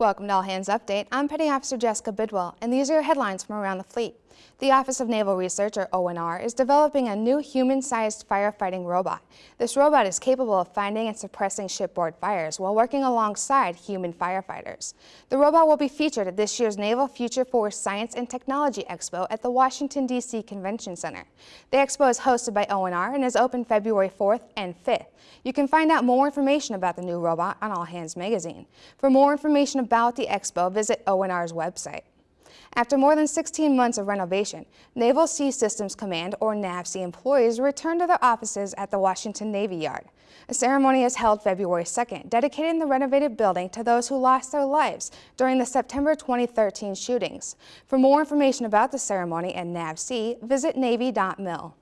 Welcome to All Hands Update. I'm Petty Officer Jessica Bidwell, and these are your headlines from around the fleet. The Office of Naval Research, or ONR, is developing a new human-sized firefighting robot. This robot is capable of finding and suppressing shipboard fires while working alongside human firefighters. The robot will be featured at this year's Naval Future Force Science and Technology Expo at the Washington, D.C. Convention Center. The expo is hosted by ONR and is open February 4th and 5th. You can find out more information about the new robot on All Hands Magazine. For more information about the expo, visit ONR's website. After more than 16 months of renovation, Naval Sea Systems Command, or NAVSEA employees returned to their offices at the Washington Navy Yard. A ceremony is held February 2nd, dedicating the renovated building to those who lost their lives during the September 2013 shootings. For more information about the ceremony and NAVSEA, visit Navy.mil.